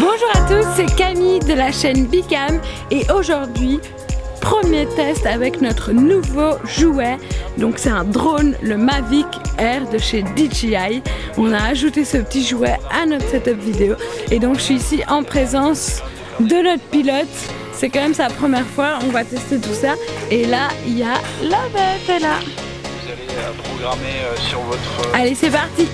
Bonjour à tous, c'est Camille de la chaîne Bicam et aujourd'hui, premier test avec notre nouveau jouet. Donc c'est un drone, le Mavic Air de chez DJI. On a ajouté ce petit jouet à notre setup vidéo et donc je suis ici en présence de notre pilote. C'est quand même sa première fois on va tester tout ça. Et là il y a la bête là. Vous allez euh, programmer euh, sur votre allez c'est parti